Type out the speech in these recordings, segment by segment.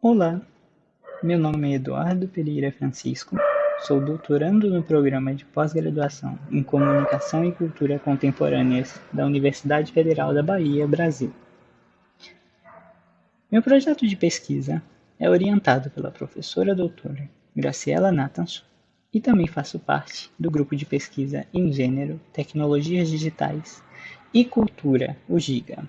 Olá, meu nome é Eduardo Pereira Francisco, sou doutorando no programa de pós-graduação em Comunicação e Cultura Contemporâneas da Universidade Federal da Bahia, Brasil. Meu projeto de pesquisa é orientado pela professora doutora Graciela Natanson e também faço parte do grupo de pesquisa em Gênero, Tecnologias Digitais e Cultura, o GIGA.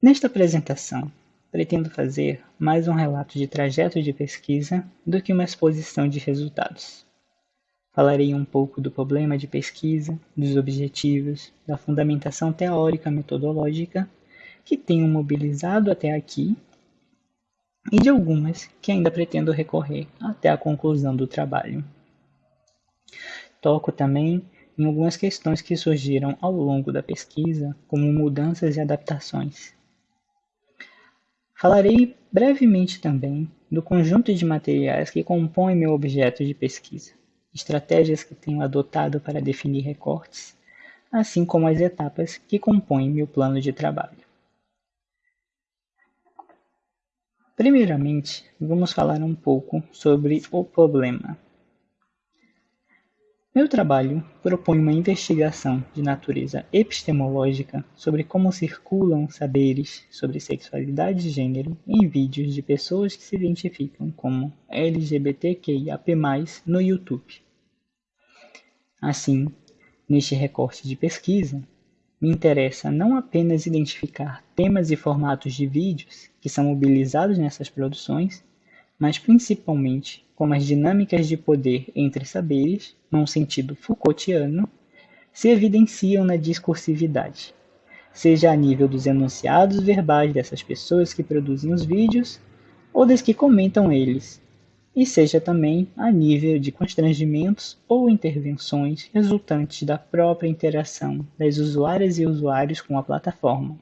Nesta apresentação, pretendo fazer mais um relato de trajeto de pesquisa do que uma exposição de resultados. Falarei um pouco do problema de pesquisa, dos objetivos, da fundamentação teórica metodológica que tenho mobilizado até aqui e de algumas que ainda pretendo recorrer até a conclusão do trabalho. Toco também em algumas questões que surgiram ao longo da pesquisa, como mudanças e adaptações, Falarei brevemente também do conjunto de materiais que compõem meu objeto de pesquisa, estratégias que tenho adotado para definir recortes, assim como as etapas que compõem meu plano de trabalho. Primeiramente, vamos falar um pouco sobre o problema. Meu trabalho propõe uma investigação de natureza epistemológica sobre como circulam saberes sobre sexualidade e gênero em vídeos de pessoas que se identificam como LGBTQIAP+, no YouTube. Assim, neste recorte de pesquisa, me interessa não apenas identificar temas e formatos de vídeos que são mobilizados nessas produções, mas principalmente como as dinâmicas de poder entre saberes, num sentido Foucaultiano, se evidenciam na discursividade, seja a nível dos enunciados verbais dessas pessoas que produzem os vídeos ou das que comentam eles, e seja também a nível de constrangimentos ou intervenções resultantes da própria interação das usuárias e usuários com a plataforma,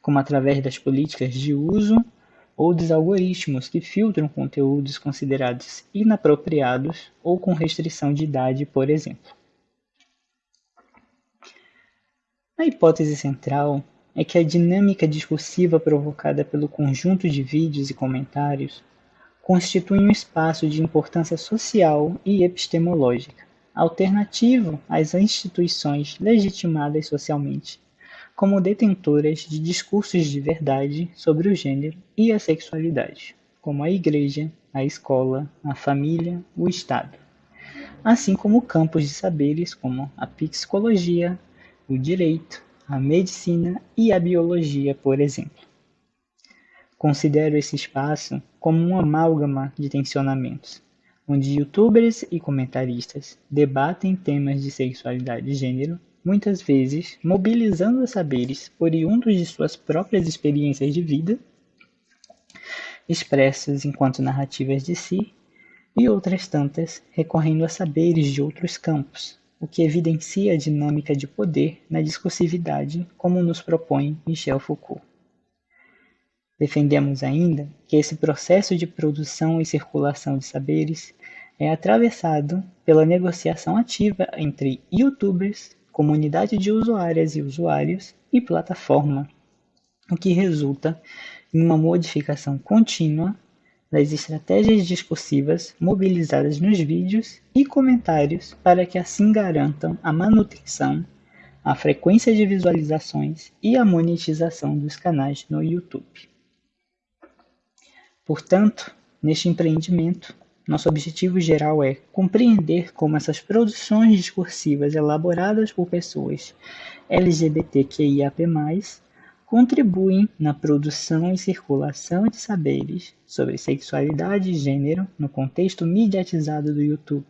como através das políticas de uso ou dos algoritmos que filtram conteúdos considerados inapropriados ou com restrição de idade, por exemplo. A hipótese central é que a dinâmica discursiva provocada pelo conjunto de vídeos e comentários constitui um espaço de importância social e epistemológica, alternativo às instituições legitimadas socialmente como detentoras de discursos de verdade sobre o gênero e a sexualidade, como a igreja, a escola, a família, o Estado, assim como campos de saberes como a psicologia, o direito, a medicina e a biologia, por exemplo. Considero esse espaço como um amálgama de tensionamentos, onde youtubers e comentaristas debatem temas de sexualidade e gênero muitas vezes mobilizando saberes oriundos de suas próprias experiências de vida, expressos enquanto narrativas de si, e outras tantas recorrendo a saberes de outros campos, o que evidencia a dinâmica de poder na discursividade, como nos propõe Michel Foucault. Defendemos ainda que esse processo de produção e circulação de saberes é atravessado pela negociação ativa entre youtubers comunidade de usuárias e usuários e plataforma, o que resulta em uma modificação contínua das estratégias discursivas mobilizadas nos vídeos e comentários para que assim garantam a manutenção, a frequência de visualizações e a monetização dos canais no YouTube. Portanto, neste empreendimento, nosso objetivo geral é compreender como essas produções discursivas elaboradas por pessoas LGBTQIAP+, contribuem na produção e circulação de saberes sobre sexualidade e gênero no contexto mediatizado do YouTube,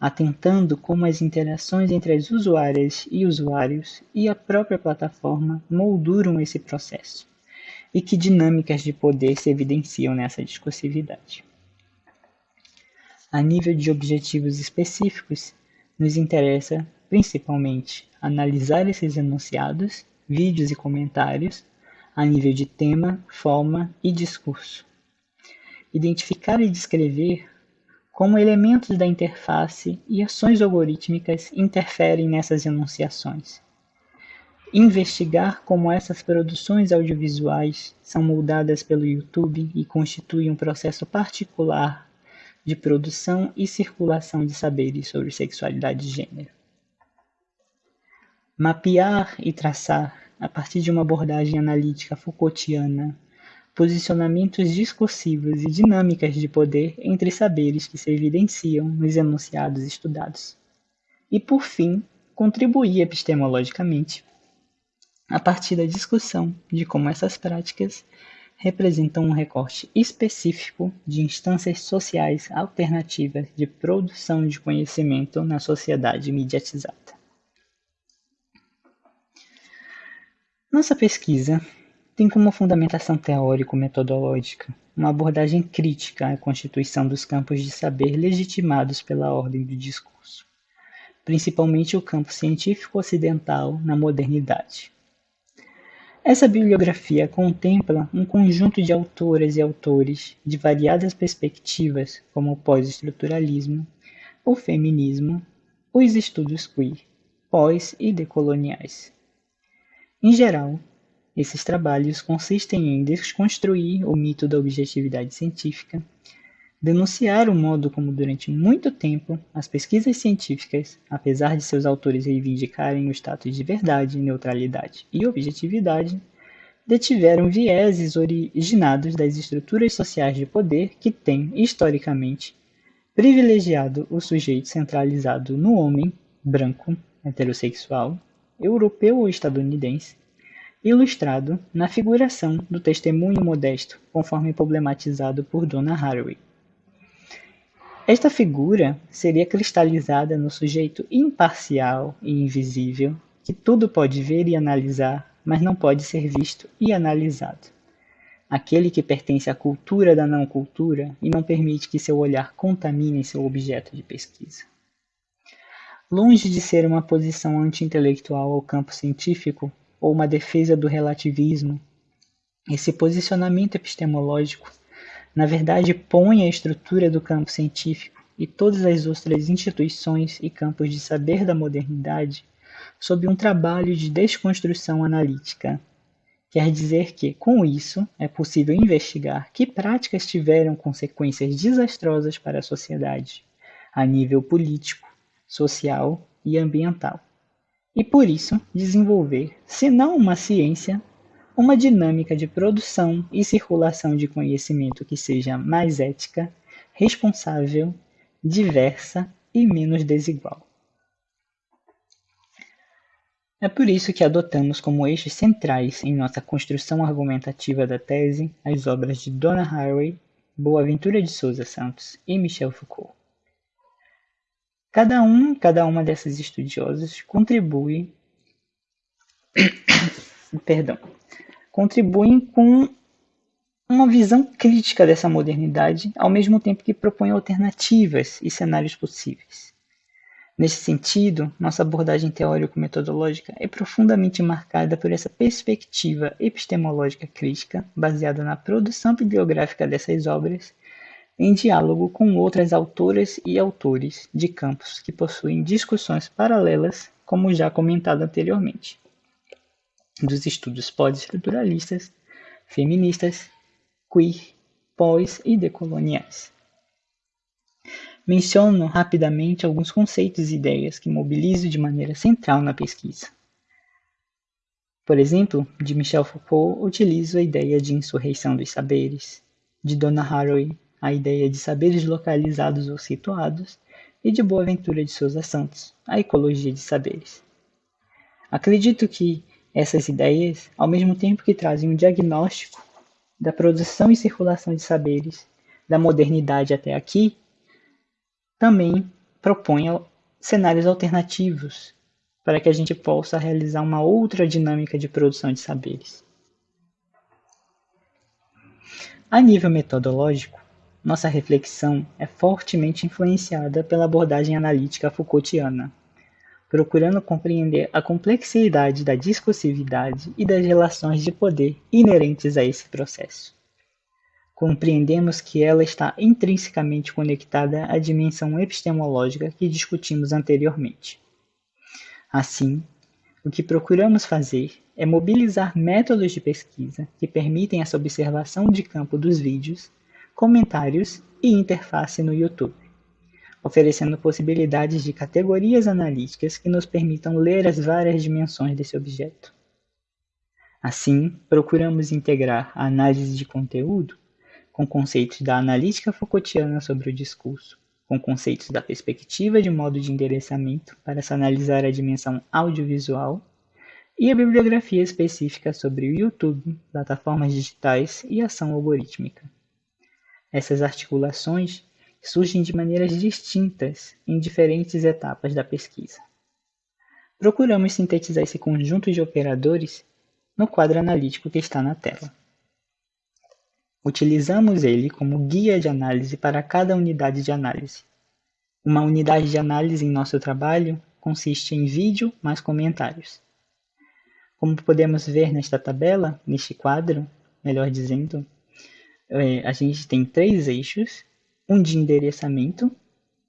atentando como as interações entre as usuárias e usuários e a própria plataforma molduram esse processo, e que dinâmicas de poder se evidenciam nessa discursividade. A nível de objetivos específicos, nos interessa, principalmente, analisar esses enunciados, vídeos e comentários a nível de tema, forma e discurso. Identificar e descrever como elementos da interface e ações algorítmicas interferem nessas enunciações. investigar como essas produções audiovisuais são moldadas pelo YouTube e constituem um processo particular de produção e circulação de saberes sobre sexualidade e gênero. Mapear e traçar, a partir de uma abordagem analítica Foucaultiana, posicionamentos discursivos e dinâmicas de poder entre saberes que se evidenciam nos enunciados estudados. E, por fim, contribuir epistemologicamente a partir da discussão de como essas práticas representam um recorte específico de instâncias sociais alternativas de produção de conhecimento na sociedade mediatizada. Nossa pesquisa tem como fundamentação teórico-metodológica uma abordagem crítica à constituição dos campos de saber legitimados pela ordem do discurso, principalmente o campo científico ocidental na modernidade. Essa bibliografia contempla um conjunto de autoras e autores de variadas perspectivas, como o pós-estruturalismo, o feminismo, os estudos queer, pós e decoloniais. Em geral, esses trabalhos consistem em desconstruir o mito da objetividade científica, denunciar o modo como durante muito tempo as pesquisas científicas, apesar de seus autores reivindicarem o status de verdade, neutralidade e objetividade, detiveram vieses originados das estruturas sociais de poder que têm, historicamente, privilegiado o sujeito centralizado no homem branco, heterossexual, europeu ou estadunidense, ilustrado na figuração do testemunho modesto, conforme problematizado por Donna Haraway. Esta figura seria cristalizada no sujeito imparcial e invisível, que tudo pode ver e analisar, mas não pode ser visto e analisado. Aquele que pertence à cultura da não cultura e não permite que seu olhar contamine seu objeto de pesquisa. Longe de ser uma posição anti-intelectual ao campo científico, ou uma defesa do relativismo. Esse posicionamento epistemológico, na verdade, põe a estrutura do campo científico e todas as outras instituições e campos de saber da modernidade sob um trabalho de desconstrução analítica. Quer dizer que, com isso, é possível investigar que práticas tiveram consequências desastrosas para a sociedade, a nível político, social e ambiental e por isso desenvolver, se não uma ciência, uma dinâmica de produção e circulação de conhecimento que seja mais ética, responsável, diversa e menos desigual. É por isso que adotamos como eixos centrais em nossa construção argumentativa da tese as obras de Donna Haraway, Boaventura de Souza Santos e Michel Foucault. Cada um, cada uma dessas estudiosas contribui, perdão, contribuem com uma visão crítica dessa modernidade, ao mesmo tempo que propõe alternativas e cenários possíveis. Nesse sentido, nossa abordagem teórico-metodológica é profundamente marcada por essa perspectiva epistemológica crítica, baseada na produção bibliográfica dessas obras em diálogo com outras autoras e autores de campos que possuem discussões paralelas, como já comentado anteriormente, dos estudos pós-estruturalistas, feministas, queer, pós e decoloniais. Menciono rapidamente alguns conceitos e ideias que mobilizo de maneira central na pesquisa. Por exemplo, de Michel Foucault, utilizo a ideia de insurreição dos saberes, de Donna Haraway, a ideia de saberes localizados ou situados, e de Boaventura de Souza Santos, a ecologia de saberes. Acredito que essas ideias, ao mesmo tempo que trazem um diagnóstico da produção e circulação de saberes da modernidade até aqui, também propõem cenários alternativos para que a gente possa realizar uma outra dinâmica de produção de saberes. A nível metodológico, nossa reflexão é fortemente influenciada pela abordagem analítica Foucaultiana, procurando compreender a complexidade da discursividade e das relações de poder inerentes a esse processo. Compreendemos que ela está intrinsecamente conectada à dimensão epistemológica que discutimos anteriormente. Assim, O que procuramos fazer é mobilizar métodos de pesquisa que permitem essa observação de campo dos vídeos, comentários e interface no YouTube, oferecendo possibilidades de categorias analíticas que nos permitam ler as várias dimensões desse objeto. Assim, procuramos integrar a análise de conteúdo com conceitos da analítica Foucaultiana sobre o discurso, com conceitos da perspectiva de modo de endereçamento para se analisar a dimensão audiovisual, e a bibliografia específica sobre o YouTube, plataformas digitais e ação algorítmica. Essas articulações surgem de maneiras distintas em diferentes etapas da pesquisa. Procuramos sintetizar esse conjunto de operadores no quadro analítico que está na tela. Utilizamos ele como guia de análise para cada unidade de análise. Uma unidade de análise em nosso trabalho consiste em vídeo mais comentários. Como podemos ver nesta tabela, neste quadro, melhor dizendo, é, a gente tem três eixos, um de endereçamento,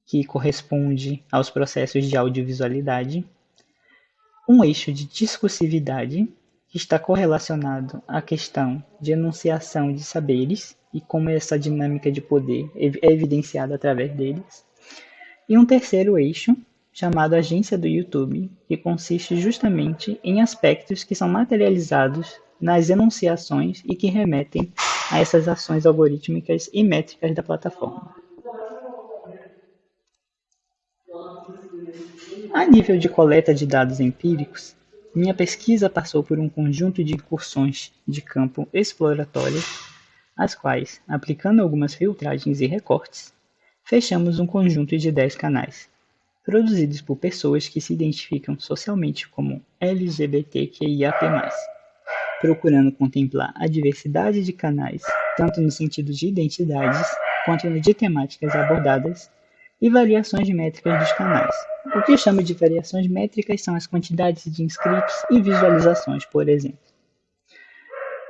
que corresponde aos processos de audiovisualidade, um eixo de discursividade, que está correlacionado à questão de enunciação de saberes e como essa dinâmica de poder é evidenciada através deles. E um terceiro eixo, chamado agência do YouTube, que consiste justamente em aspectos que são materializados nas enunciações e que remetem a essas ações algorítmicas e métricas da plataforma. A nível de coleta de dados empíricos, minha pesquisa passou por um conjunto de incursões de campo exploratórias, as quais, aplicando algumas filtragens e recortes, fechamos um conjunto de 10 canais, produzidos por pessoas que se identificam socialmente como LGBTQIAP+, procurando contemplar a diversidade de canais, tanto no sentido de identidades, quanto de temáticas abordadas e variações métricas dos canais. O que eu chamo de variações métricas são as quantidades de inscritos e visualizações, por exemplo.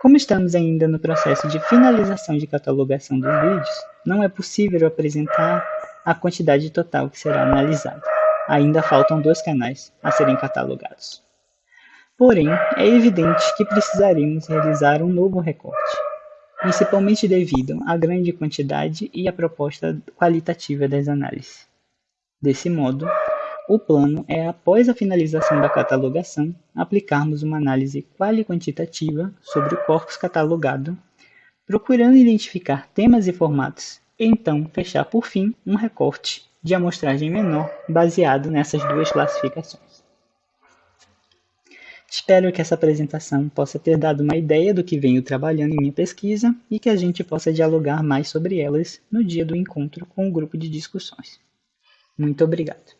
Como estamos ainda no processo de finalização de catalogação dos vídeos, não é possível apresentar a quantidade total que será analisada. Ainda faltam dois canais a serem catalogados. Porém, é evidente que precisaremos realizar um novo recorte, principalmente devido à grande quantidade e à proposta qualitativa das análises. Desse modo, o plano é, após a finalização da catalogação, aplicarmos uma análise quali-quantitativa sobre o corpus catalogado, procurando identificar temas e formatos, e então fechar por fim um recorte de amostragem menor baseado nessas duas classificações. Espero que essa apresentação possa ter dado uma ideia do que venho trabalhando em minha pesquisa e que a gente possa dialogar mais sobre elas no dia do encontro com o grupo de discussões. Muito obrigado.